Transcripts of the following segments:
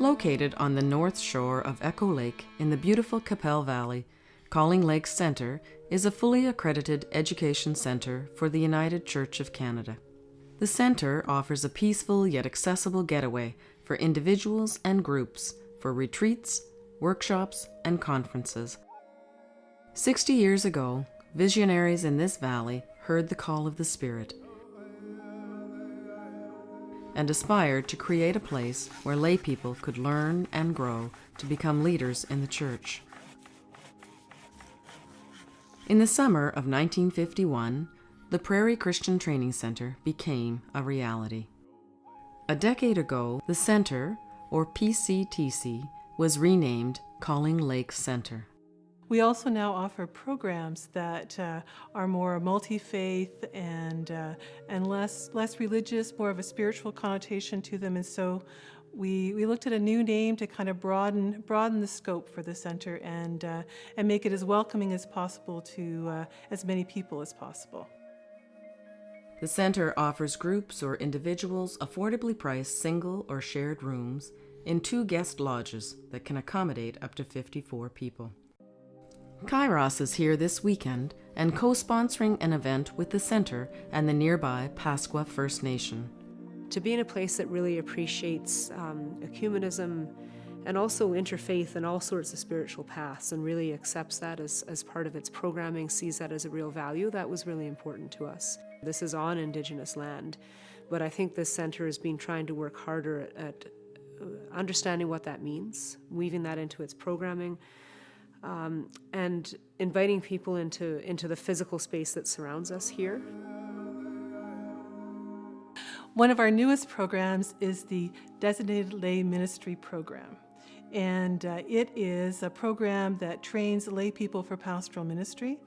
Located on the north shore of Echo Lake in the beautiful Qu'Appelle Valley, Calling Lake Center is a fully accredited education center for the United Church of Canada. The center offers a peaceful yet accessible getaway for individuals and groups for retreats, workshops, and conferences. 60 years ago, visionaries in this valley heard the call of the Spirit and aspired to create a place where lay people could learn and grow to become leaders in the church. In the summer of 1951, the Prairie Christian Training Center became a reality. A decade ago, the center, or PCTC, was renamed Calling Lake Center. We also now offer programs that uh, are more multi-faith and uh, and less less religious, more of a spiritual connotation to them. And so, we we looked at a new name to kind of broaden broaden the scope for the center and uh, and make it as welcoming as possible to uh, as many people as possible. The center offers groups or individuals affordably priced single or shared rooms in two guest lodges that can accommodate up to 54 people. Kairos is here this weekend and co-sponsoring an event with the center and the nearby Pasqua First Nation. To be in a place that really appreciates um, ecumenism and also interfaith and all sorts of spiritual paths and really accepts that as, as part of its programming, sees that as a real value, that was really important to us. This is on Indigenous land, but I think this center has been trying to work harder at, at uh, understanding what that means, weaving that into its programming, um, and inviting people into, into the physical space that surrounds us here. One of our newest programs is the Designated Lay Ministry Program. And uh, it is a program that trains lay people for pastoral ministry.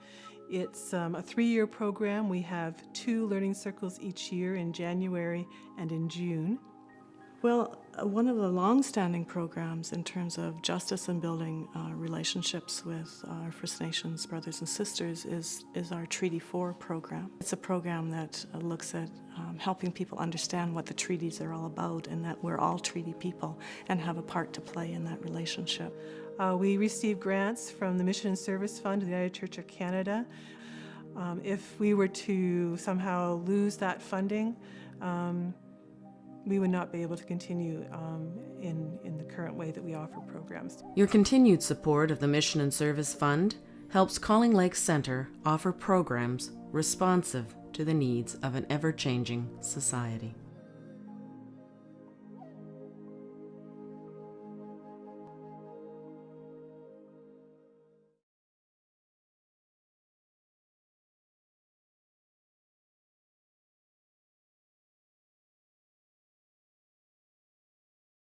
It's um, a three-year program. We have two learning circles each year in January and in June. Well, uh, one of the long-standing programs in terms of justice and building uh, relationships with our First Nations brothers and sisters is, is our Treaty 4 program. It's a program that uh, looks at um, helping people understand what the treaties are all about and that we're all treaty people and have a part to play in that relationship. Uh, we receive grants from the Mission and Service Fund of the United Church of Canada. Um, if we were to somehow lose that funding, um, we would not be able to continue um, in, in the current way that we offer programs. Your continued support of the Mission and Service Fund helps Calling Lake Center offer programs responsive to the needs of an ever-changing society.